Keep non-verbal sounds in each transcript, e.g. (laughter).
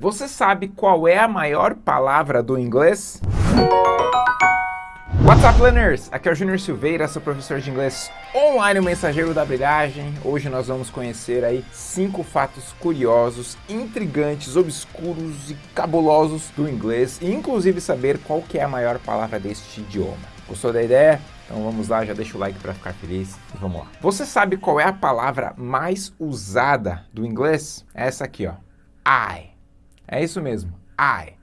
Você sabe qual é a maior palavra do inglês? What's up, learners? Aqui é o Júnior Silveira, sou professor de inglês online, o mensageiro da brilhagem. Hoje nós vamos conhecer aí cinco fatos curiosos, intrigantes, obscuros e cabulosos do inglês e inclusive saber qual que é a maior palavra deste idioma. Gostou da ideia? Então vamos lá, já deixa o like para ficar feliz e vamos lá. Você sabe qual é a palavra mais usada do inglês? Essa aqui, ó. I. É isso mesmo, I.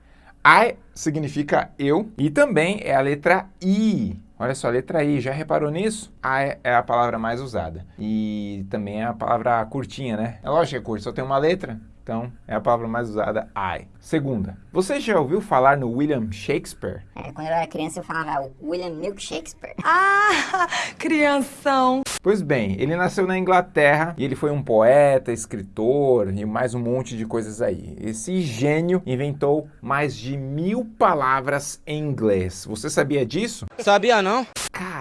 I significa eu e também é a letra I. Olha só, a letra I, já reparou nisso? I é a palavra mais usada. E também é a palavra curtinha, né? É lógico que é curto, só tem uma letra, então, é a palavra mais usada, I. Segunda, você já ouviu falar no William Shakespeare? É, quando eu era criança eu falava William Milk Shakespeare. (laughs) Ah, crianção! Pois bem, ele nasceu na Inglaterra e ele foi um poeta, escritor e mais um monte de coisas aí. Esse gênio inventou mais de mil palavras em inglês. Você sabia disso? Sabia não?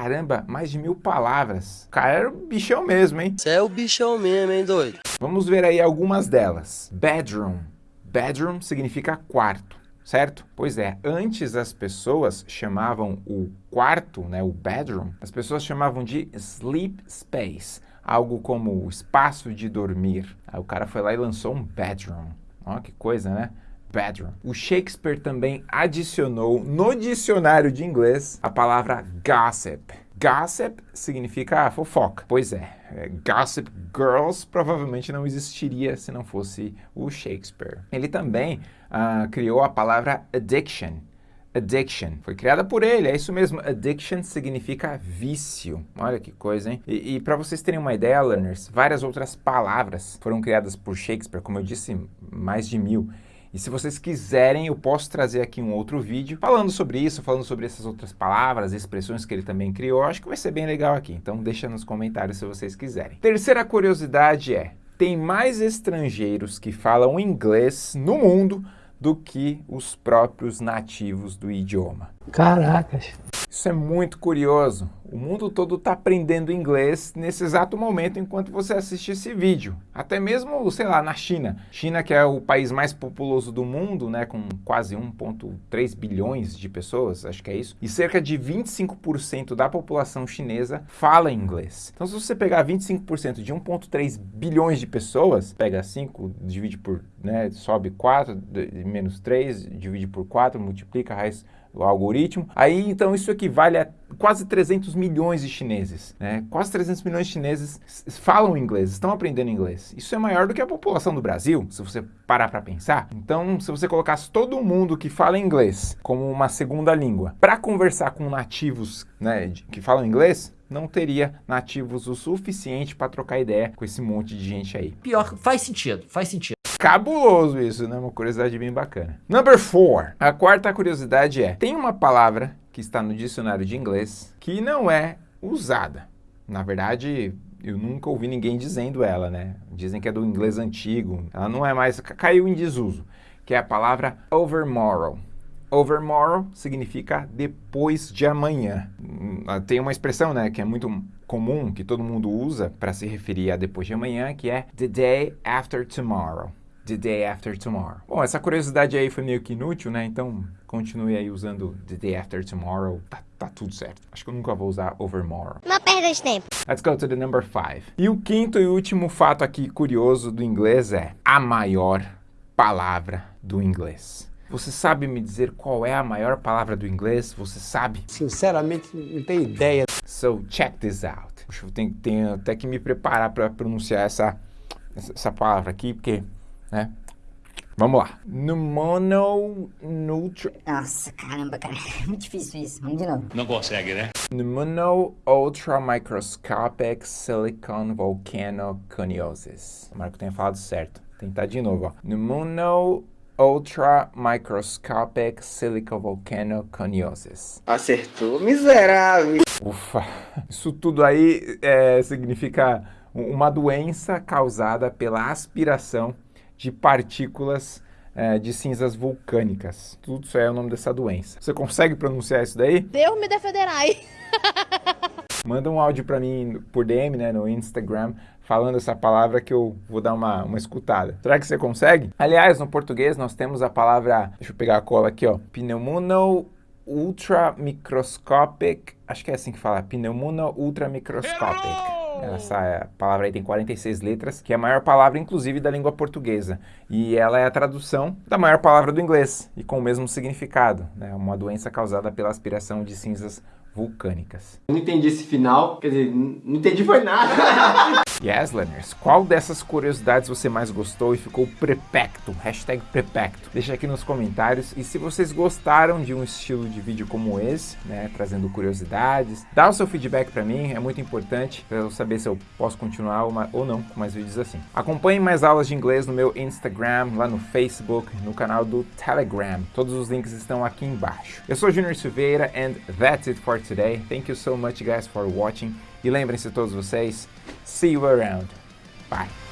Caramba, mais de mil palavras. O cara era o bichão mesmo, hein? Você é o bichão mesmo, hein, doido? Vamos ver aí algumas delas. Bedroom. Bedroom significa quarto, certo? Pois é, antes as pessoas chamavam o quarto, né, o bedroom, as pessoas chamavam de sleep space, algo como o espaço de dormir. Aí o cara foi lá e lançou um bedroom. Ó, que coisa, né? Bedroom. O Shakespeare também adicionou no dicionário de inglês a palavra gossip. Gossip significa fofoca. Pois é, é, Gossip Girls provavelmente não existiria se não fosse o Shakespeare. Ele também uh, criou a palavra addiction. Addiction. Foi criada por ele, é isso mesmo. Addiction significa vício. Olha que coisa, hein? E, e para vocês terem uma ideia, learners, várias outras palavras foram criadas por Shakespeare, como eu disse, mais de mil. E se vocês quiserem, eu posso trazer aqui um outro vídeo falando sobre isso, falando sobre essas outras palavras, expressões que ele também criou. Acho que vai ser bem legal aqui, então deixa nos comentários se vocês quiserem. Terceira curiosidade é, tem mais estrangeiros que falam inglês no mundo do que os próprios nativos do idioma. Caracas! Isso é muito curioso. O mundo todo está aprendendo inglês nesse exato momento enquanto você assiste esse vídeo. Até mesmo, sei lá, na China. China que é o país mais populoso do mundo, né, com quase 1.3 bilhões de pessoas, acho que é isso. E cerca de 25% da população chinesa fala inglês. Então se você pegar 25% de 1.3 bilhões de pessoas, pega 5, divide por, né, sobe 4, menos 3, divide por 4, multiplica, raiz o algoritmo. Aí, então, isso equivale a quase 300 milhões de chineses. Né? Quase 300 milhões de chineses falam inglês, estão aprendendo inglês. Isso é maior do que a população do Brasil, se você parar para pensar. Então, se você colocasse todo mundo que fala inglês como uma segunda língua para conversar com nativos né, que falam inglês, não teria nativos o suficiente para trocar ideia com esse monte de gente aí. Pior, faz sentido, faz sentido. Cabuloso isso, né? Uma curiosidade bem bacana. Number four. A quarta curiosidade é, tem uma palavra que está no dicionário de inglês que não é usada. Na verdade, eu nunca ouvi ninguém dizendo ela, né? Dizem que é do inglês antigo. Ela não é mais, caiu em desuso, que é a palavra overmorrow. Overmorrow significa depois de amanhã. Hum, tem uma expressão, né, que é muito comum, que todo mundo usa para se referir a depois de amanhã, que é the day after tomorrow the day after tomorrow. Bom, essa curiosidade aí foi meio que inútil, né? Então, continue aí usando the day after tomorrow. Tá, tá tudo certo. Acho que eu nunca vou usar overmorrow. Uma perda de tempo. Let's go to the number five. E o quinto e último fato aqui curioso do inglês é a maior palavra do inglês. Você sabe me dizer qual é a maior palavra do inglês? Você sabe? Sinceramente, não tenho ideia. So, check this out. Eu tenho, tenho até que me preparar para pronunciar essa, essa palavra aqui, porque né? Vamos lá. Pneumononutri... Nossa, caramba, cara. (laughs) É muito difícil isso. Vamos de novo. Não consegue, né? Pneumono ultramicroscopic silicon volcanoconiosis. Tomara que eu tenha falado certo. Tentar de novo, ó. Pneumono ultramicroscopic silicon volcanoconiosis. Acertou, miserável. Ufa. Isso tudo aí é, significa uma doença causada pela aspiração de partículas é, de cinzas vulcânicas. Tudo isso é o nome dessa doença. Você consegue pronunciar isso daí? Deus me defenderai. (laughs) Manda um áudio para mim por DM, né, no Instagram, falando essa palavra que eu vou dar uma, uma escutada. Será que você consegue? Aliás, no português nós temos a palavra, deixa eu pegar a cola aqui, ó, pneumono ultramicroscopic, acho que é assim que fala, pneumono ultramicroscopic. Essa palavra aí tem 46 letras, que é a maior palavra, inclusive, da língua portuguesa. E ela é a tradução da maior palavra do inglês, e com o mesmo significado. É né? uma doença causada pela aspiração de cinzas vulcânicas. Não entendi esse final, quer dizer, não entendi foi nada. (laughs) yes, learners, qual dessas curiosidades você mais gostou e ficou prepecto? Hashtag prepecto. Deixa aqui nos comentários. E se vocês gostaram de um estilo de vídeo como esse, né, trazendo curiosidades, dá o seu feedback para mim, é muito importante para eu saber se eu posso continuar ou não com mais vídeos assim. Acompanhe mais aulas de inglês no meu Instagram, lá no Facebook, no canal do Telegram. Todos os links estão aqui embaixo. Eu sou Junior Silveira and that's it for today. Thank you so much guys for watching. E lembrem-se todos vocês, see you around. Bye.